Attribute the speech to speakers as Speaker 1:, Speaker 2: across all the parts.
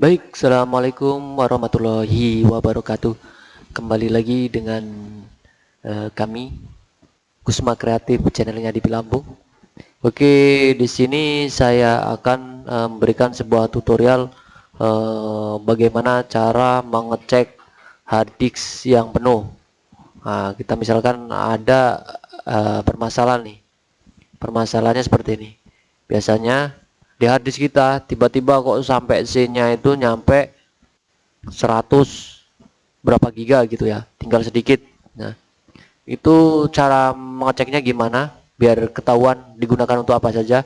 Speaker 1: Baik, Assalamualaikum warahmatullahi wabarakatuh. Kembali lagi dengan uh, kami Kusma Kreatif channelnya di Bilambung. Oke, di sini saya akan uh, memberikan sebuah tutorial uh, Bagaimana cara mengecek hard disk yang penuh. Nah, kita misalkan ada uh, permasalahan nih. Permasalahannya seperti ini. Biasanya di harddisk kita tiba-tiba kok sampai C-nya itu nyampe 100 berapa giga gitu ya tinggal sedikit. Nah itu cara mengeceknya gimana? Biar ketahuan digunakan untuk apa saja.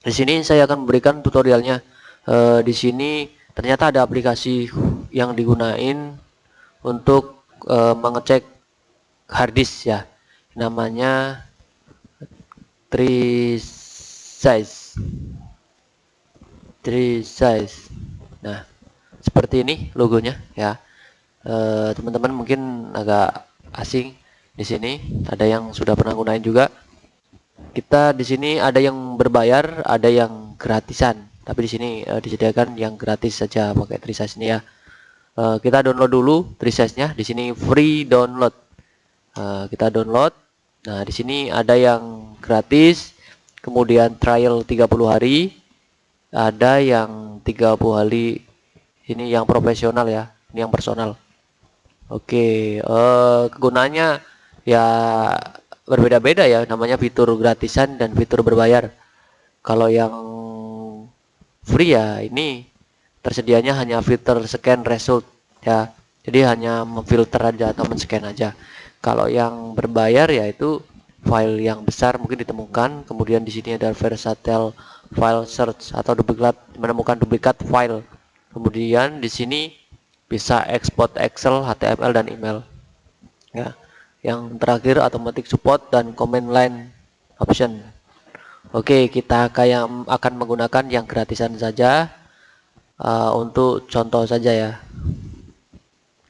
Speaker 1: Di sini saya akan memberikan tutorialnya. E, di sini ternyata ada aplikasi yang digunain untuk e, mengecek harddisk ya. Namanya size tree size. Nah seperti ini logonya ya. Eh, teman-teman mungkin agak asing di sini. Ada yang sudah pernah gunain juga. Kita di sini ada yang berbayar ada yang gratisan. Tapi di sini e, disediakan yang gratis saja pakai tree size ini ya. E, kita download dulu tree size nya. Di sini free download. E, kita download. Nah di sini ada yang gratis kemudian trial 30 hari ada yang 30 hari ini yang profesional ya ini yang personal. Oke uh, kegunaannya ya berbeda-beda ya namanya fitur gratisan dan fitur berbayar. Kalau yang free ya ini tersedianya hanya filter scan result ya. Jadi hanya memfilter aja atau men-scan aja. Kalau yang berbayar yaitu file yang besar mungkin ditemukan kemudian di sini ada versatile file search atau duplikat menemukan duplikat file. Kemudian di sini bisa export Excel, HTML dan email. Ya. Yang terakhir automatic support dan command line option. Oke, kita kayak akan menggunakan yang gratisan saja uh, untuk contoh saja ya.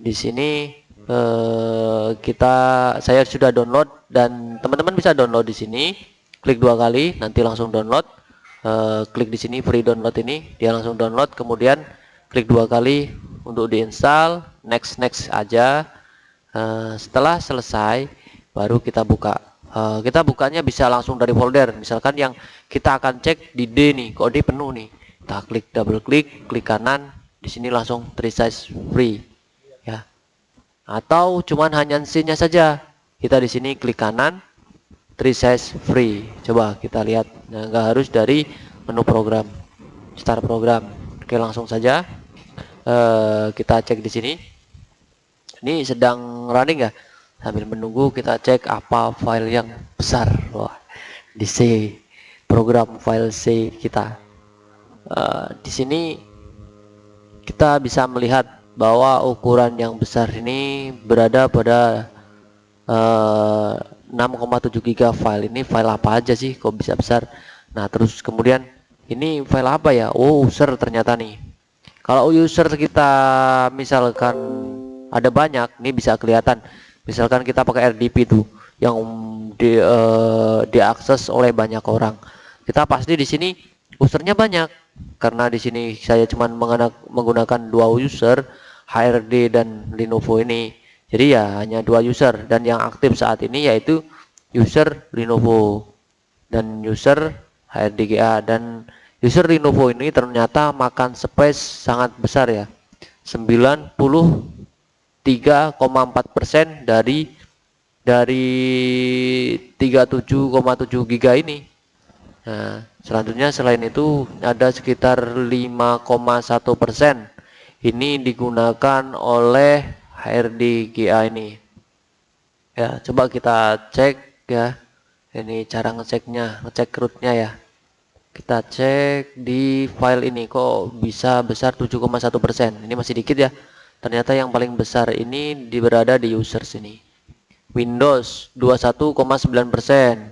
Speaker 1: Di sini uh, kita saya sudah download dan teman-teman bisa download di sini. Klik dua kali, nanti langsung download. Uh, klik di sini free download ini. Dia langsung download kemudian klik dua kali untuk diinstal next next aja. Uh, setelah selesai baru kita buka. Uh, kita bukanya bisa langsung dari folder. Misalkan yang kita akan cek di D nih kok D penuh nih. Kita klik double klik klik kanan. Di sini langsung resize free atau cuman hanya C nya saja. Kita di sini klik kanan resize free. Coba kita lihat. Nah nggak harus dari menu program start program. Oke langsung saja. Uh, kita cek di sini. Ini sedang running ya sambil menunggu kita cek apa file yang besar. Wah di C program file C kita. Uh, di sini kita bisa melihat bahwa ukuran yang besar ini berada pada uh, 6,7 giga file. Ini file apa aja sih kok bisa besar? Nah terus kemudian ini file apa ya? Oh user ternyata nih. Kalau user kita misalkan ada banyak ini bisa kelihatan. Misalkan kita pakai RDP tuh yang di, uh, diakses oleh banyak orang. Kita pasti di sini usernya banyak. Karena di sini saya cuma menggunakan dua user HRD dan Lenovo ini. Jadi ya hanya dua user. Dan yang aktif saat ini yaitu user Lenovo dan user HRDGA dan user Lenovo ini ternyata makan space sangat besar ya. 93,4% dari dari 37,7 giga ini. Nah selanjutnya selain itu ada sekitar 5,1% ini digunakan oleh HRD GA ini. Ya coba kita cek ya. Ini cara ngeceknya ngecek rootnya ya. Kita cek di file ini kok bisa besar 7,1 persen? Ini masih dikit ya. Ternyata yang paling besar ini di berada di users ini. Windows 21,9 persen.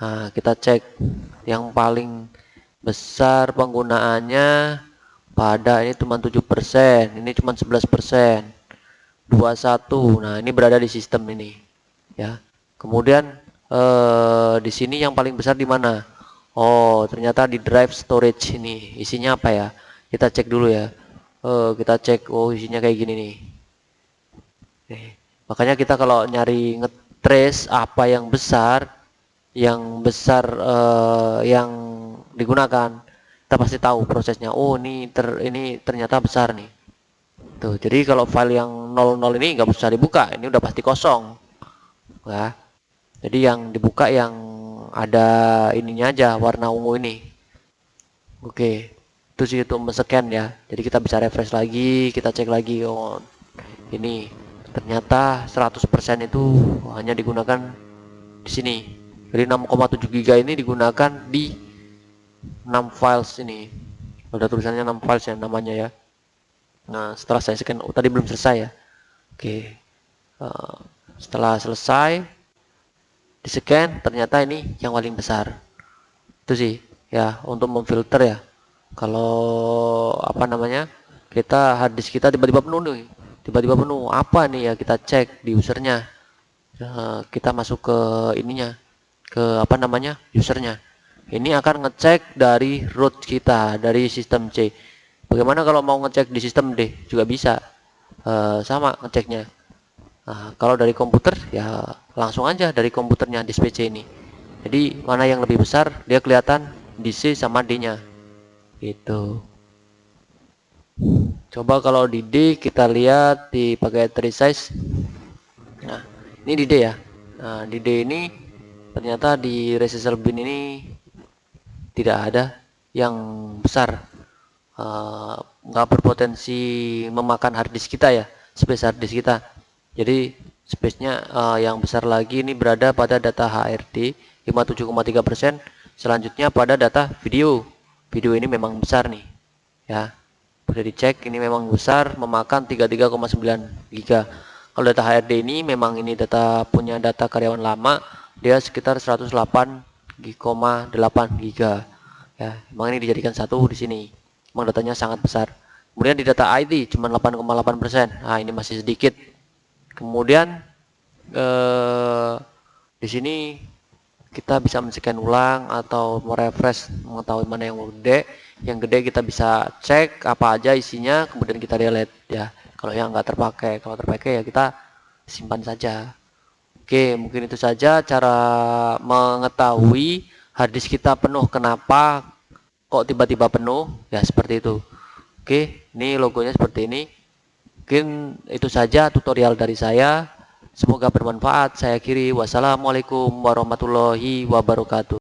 Speaker 1: Nah kita cek yang paling besar penggunaannya pada ini cuma 7 persen ini cuma 11 persen. 21 nah ini berada di sistem ini ya. Kemudian eh, di sini yang paling besar di mana? Oh ternyata di drive storage ini. Isinya apa ya? Kita cek dulu ya. Uh, kita cek oh isinya kayak gini nih. Makanya kita kalau nyari ngetrace apa yang besar yang besar uh, yang digunakan kita pasti tahu prosesnya. Oh ini ter ini ternyata besar nih. Tuh jadi kalau file yang 00 ini nggak bisa dibuka ini udah pasti kosong. Ya. Jadi yang dibuka yang ada ininya aja warna ungu ini. Oke. Itu sih untuk men-scan ya. Jadi kita bisa refresh lagi kita cek lagi oh ini ternyata 100% itu hanya digunakan di sini. Jadi 6,7 giga ini digunakan di 6 files ini. Ada tulisannya 6 files ya namanya ya. Nah setelah saya scan oh, tadi belum selesai ya. Oke. Uh, setelah selesai di scan ternyata ini yang paling besar. Itu sih ya untuk memfilter ya. Kalau apa namanya kita harddisk kita tiba-tiba penuh nih. Tiba-tiba penuh. Apa nih ya kita cek di usernya. Uh, kita masuk ke ininya ke apa namanya usernya ini akan ngecek dari root kita dari sistem C bagaimana kalau mau ngecek di sistem D juga bisa uh, sama ngeceknya Nah, kalau dari komputer ya langsung aja dari komputernya di PC ini. Jadi mana yang lebih besar dia kelihatan di C sama D nya. Itu. Coba kalau di D kita lihat di pakai tree size. Nah, ini di D ya. Nah, di D ini ternyata di resistor bin ini tidak ada yang besar. Eh, nggak uh, berpotensi memakan harddisk kita ya, space harddisk kita. Jadi space-nya uh, yang besar lagi ini berada pada data HRD 57,3% selanjutnya pada data video. Video ini memang besar nih ya. Boleh dicek ini memang besar memakan 33,9 giga. Kalau data HRD ini memang ini data punya data karyawan lama dia sekitar 108,8 giga. Ya memang ini dijadikan satu di sini. Memang datanya sangat besar. Kemudian di data ID cuma 8,8% nah ini masih sedikit. Kemudian eh, di sini kita bisa men-scan ulang atau merefresh mengetahui mana yang gede. Yang gede kita bisa cek apa aja isinya kemudian kita delete ya. Kalau yang nggak terpakai kalau terpakai ya kita simpan saja oke mungkin itu saja cara mengetahui harddisk kita penuh kenapa kok tiba-tiba penuh ya seperti itu oke ini logonya seperti ini Mungkin itu saja tutorial dari saya. Semoga bermanfaat. Saya kiri. Wassalamualaikum warahmatullahi wabarakatuh.